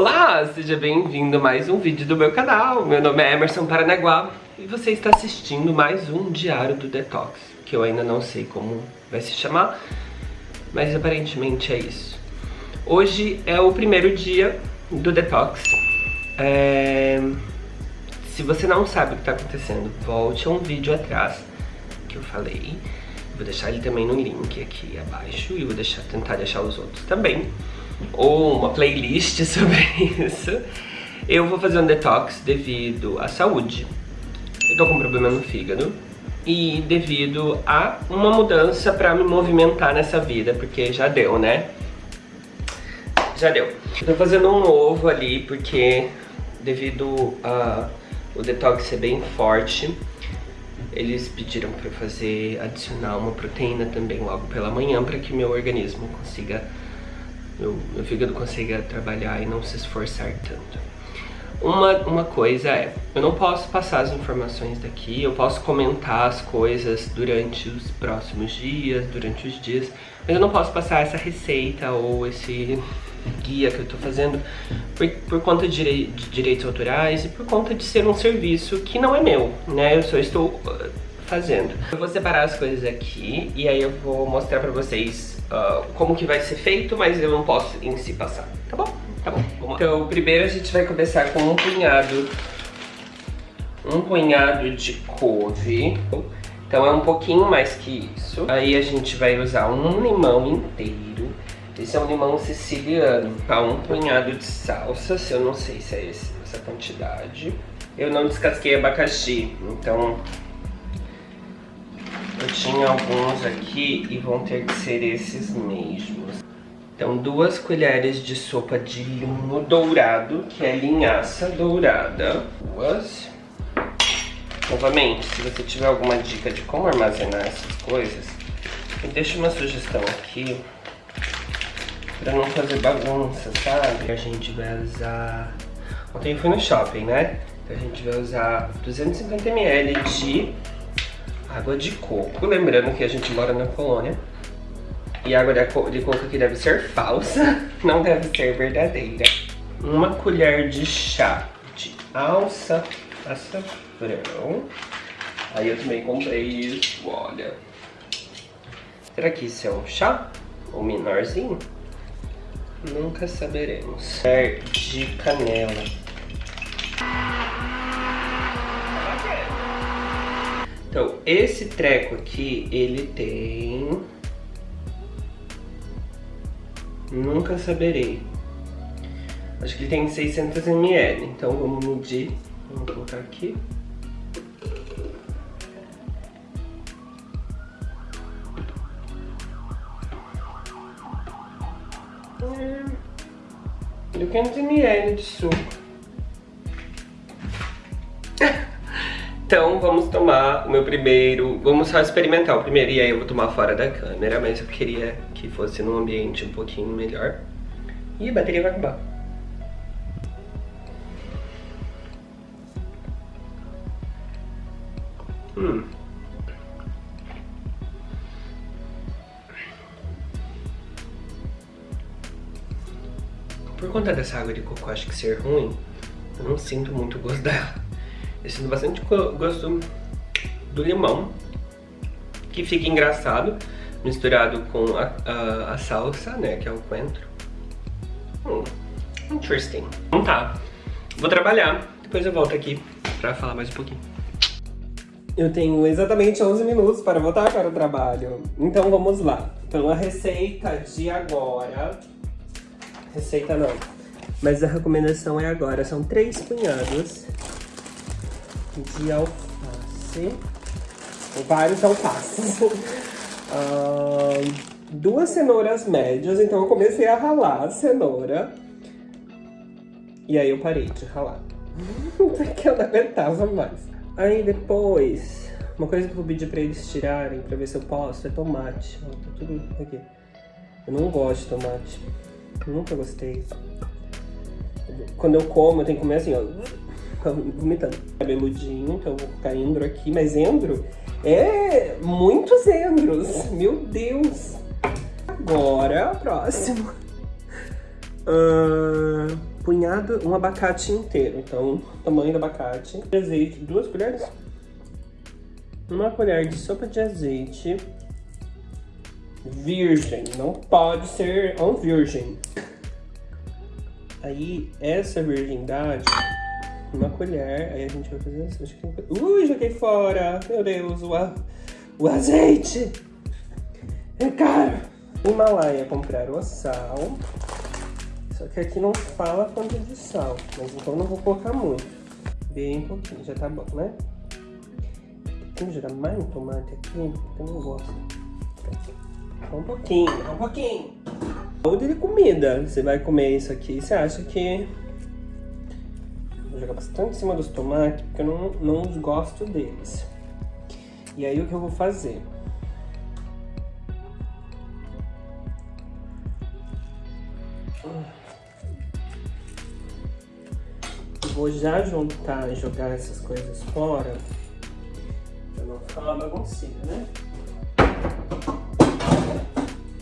Olá, seja bem-vindo a mais um vídeo do meu canal. Meu nome é Emerson Paranaguá e você está assistindo mais um Diário do Detox, que eu ainda não sei como vai se chamar, mas aparentemente é isso. Hoje é o primeiro dia do Detox. É... Se você não sabe o que está acontecendo, volte a um vídeo atrás que eu falei. Vou deixar ele também no link aqui abaixo e vou deixar, tentar deixar os outros também ou uma playlist sobre isso. Eu vou fazer um detox devido à saúde. Eu tô com um problema no fígado e devido a uma mudança pra me movimentar nessa vida, porque já deu, né? Já deu. Eu tô fazendo um novo ali porque devido a o detox ser bem forte, eles pediram pra eu fazer, adicionar uma proteína também logo pela manhã para que meu organismo consiga meu, meu fígado consiga trabalhar e não se esforçar tanto. Uma, uma coisa é, eu não posso passar as informações daqui, eu posso comentar as coisas durante os próximos dias, durante os dias, mas eu não posso passar essa receita ou esse guia que eu tô fazendo por, por conta de, de direitos autorais e por conta de ser um serviço que não é meu, né? Eu só estou uh, fazendo. Eu vou separar as coisas aqui e aí eu vou mostrar pra vocês uh, como que vai ser feito, mas eu não posso em si passar, tá bom? Tá bom. Então, primeiro a gente vai começar com um punhado, um punhado de couve. Então é um pouquinho mais que isso. Aí a gente vai usar um limão inteiro. Esse é um limão siciliano. Tá? Um punhado de salsas, eu não sei se é esse, essa quantidade. Eu não descasquei abacaxi, então eu tinha alguns aqui e vão ter que ser esses mesmos. Então, duas colheres de sopa de linho dourado, que é linhaça dourada. Duas. Novamente, se você tiver alguma dica de como armazenar essas coisas, me deixa uma sugestão aqui pra não fazer bagunça, sabe? A gente vai usar... Ontem eu fui no shopping, né? Então a gente vai usar 250ml de água de coco. Lembrando que a gente mora na colônia. E água de coco aqui deve ser falsa, não deve ser verdadeira. Uma colher de chá de alça açafrão. Aí eu também comprei isso, olha. Será que isso é um chá? Ou menorzinho? Nunca saberemos. De canela. Então, esse treco aqui, ele tem... Nunca saberei. Acho que ele tem 600 ml, então vamos medir. Vamos colocar aqui. Hum, 500 ml de suco. Então vamos tomar o meu primeiro, vamos só experimentar o primeiro e aí eu vou tomar fora da câmera, mas eu queria que fosse num ambiente um pouquinho melhor. E a bateria vai acabar. Hum. Por conta dessa água de coco acho que ser ruim, eu não sinto muito o gosto dela. Eu sinto bastante gosto do limão, que fica engraçado, misturado com a, a, a salsa, né, que é o coentro. Hum, interesting. Então tá, vou trabalhar, depois eu volto aqui pra falar mais um pouquinho. Eu tenho exatamente 11 minutos para voltar para o trabalho. Então vamos lá. Então a receita de agora... Receita não. Mas a recomendação é agora. São três punhados de alface, vários alfaces, uh, duas cenouras médias, então eu comecei a ralar a cenoura, e aí eu parei de ralar, porque eu não aguentava mais. Aí depois, uma coisa que eu vou pedir pra eles tirarem, pra ver se eu posso, é tomate, ó, tá tudo aqui. Eu não gosto de tomate, nunca gostei. Quando eu como, eu tenho que comer assim, ó vomitando. Cabeludinho, então vou colocar endro aqui, mas endro é muitos endros, meu Deus. Agora, próximo. Uh, punhado, um abacate inteiro. Então, tamanho do abacate. Azeite, duas colheres. Uma colher de sopa de azeite virgem. Não pode ser um virgem. Aí, essa virgindade, uma colher, aí a gente vai fazer assim. Ui, joguei fora! Meu Deus, o, a, o azeite! É caro! Himalaia, comprar o sal. Só que aqui não fala quanto de sal, mas então não vou colocar muito. Bem pouquinho, já tá bom, né? Tem que jogar mais um tomate aqui, eu não gosto. Um pouquinho, um pouquinho. Saúde de comida. Você vai comer isso aqui, você acha que... Vou jogar bastante em cima dos tomates, porque eu não, não gosto deles. E aí o que eu vou fazer? vou já juntar e jogar essas coisas fora. Pra não ficar uma baguncinha, né?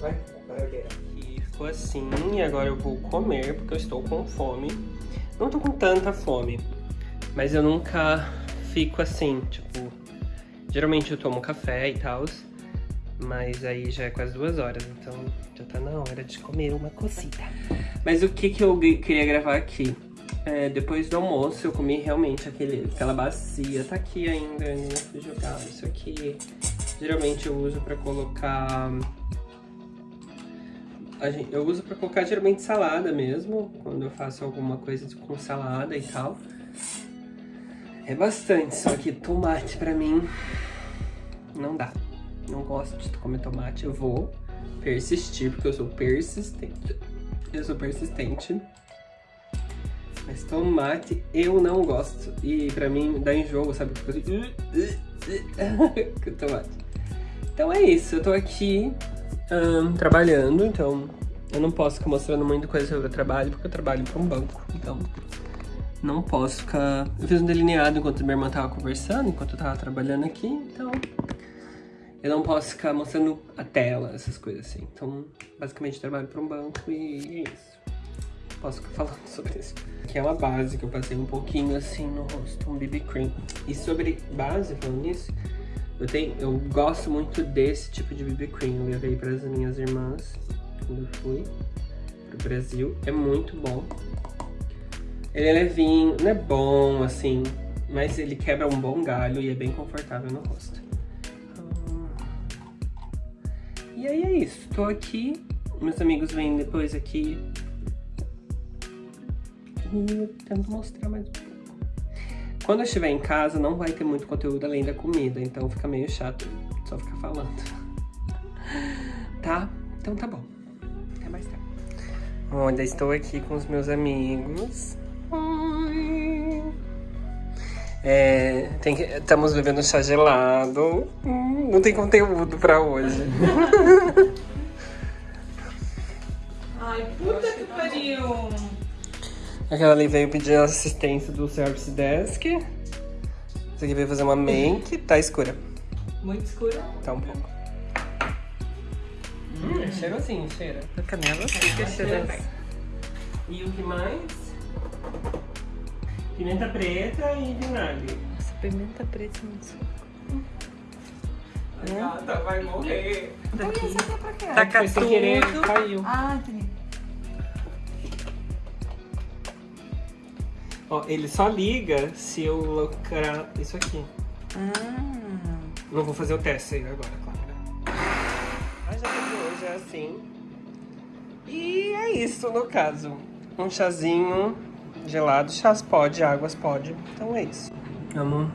Vai, barulheira. E ficou assim, e agora eu vou comer, porque eu estou com fome. Não tô com tanta fome, mas eu nunca fico assim, tipo... Geralmente eu tomo café e tal, mas aí já é quase duas horas, então já tá na hora de comer uma cosita. Mas o que que eu queria gravar aqui? É, depois do almoço eu comi realmente aquele, aquela bacia, tá aqui ainda, não fui jogar isso aqui. Geralmente eu uso pra colocar... Eu uso pra colocar geralmente salada mesmo, quando eu faço alguma coisa com salada e tal. É bastante, só que tomate pra mim não dá. Não gosto de comer tomate, eu vou persistir, porque eu sou persistente. Eu sou persistente. Mas tomate eu não gosto. E pra mim dá enjoo, sabe? Fico assim... Tomate. Então é isso, eu tô aqui um, trabalhando, então eu não posso ficar mostrando muita coisa sobre o trabalho, porque eu trabalho para um banco, então não posso ficar... Eu fiz um delineado enquanto minha irmã tava conversando, enquanto eu tava trabalhando aqui, então eu não posso ficar mostrando a tela, essas coisas assim. Então, basicamente, trabalho para um banco e é isso posso ficar falando sobre isso. Que é uma base que eu passei um pouquinho assim no rosto, um BB Cream. E sobre base, falando nisso, eu, tenho, eu gosto muito desse tipo de BB Cream. Eu levei para as minhas irmãs quando fui pro Brasil. É muito bom. Ele é levinho, não é bom assim, mas ele quebra um bom galho e é bem confortável no rosto. E aí é isso, tô aqui, meus amigos vêm depois aqui eu tento mostrar mais um pouco. Quando eu estiver em casa, não vai ter muito conteúdo além da comida, então fica meio chato só ficar falando. Tá? Então tá bom. Até mais tarde. Ainda estou aqui com os meus amigos. É, que, estamos bebendo chá gelado. Hum, não tem conteúdo pra hoje. Ai, puta que pariu! Aquela ali veio pedir assistência do Service Desk. Essa aqui veio fazer uma make. Tá escura. Muito escura? Tá um pouco. Hum, é cheirosinho, cheira. A canela fica cheirosa. E o que mais? Pimenta preta e vinagre. Nossa, pimenta preta é muito A gata vai morrer. Daqui. É pra quê? Taca tudo. sem querer, caiu. Ó, ele só liga se eu colocar isso aqui. Ah. Não vou fazer o teste aí agora, claro. A janta de hoje é assim. E é isso, no caso. Um chazinho gelado. Chás pode, águas pode. Então é isso. Vamos...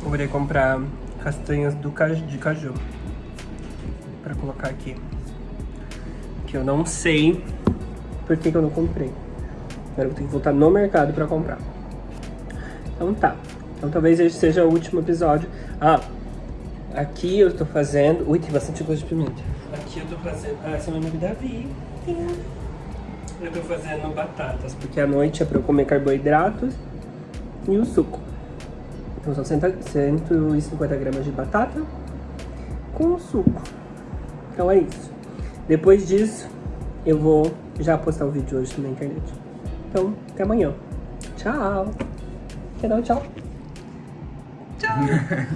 Vou comprar castanhas do caju, de caju pra colocar aqui. Que eu não sei por que, que eu não comprei. Agora eu ter que voltar no mercado pra comprar. Então tá. Então talvez esse seja o último episódio. Ah, aqui eu tô fazendo... Ui, tem bastante coisa de pimenta. Aqui eu tô fazendo... Ah, essa é meu amigo Davi. Eu tô fazendo batatas, porque à noite é pra eu comer carboidratos e o suco. Então são 150 gramas de batata, com suco. Então é isso. Depois disso, eu vou já postar o vídeo hoje na internet. Então, até amanhã. Tchau. Quer dar um tchau? Tchau. Tchau.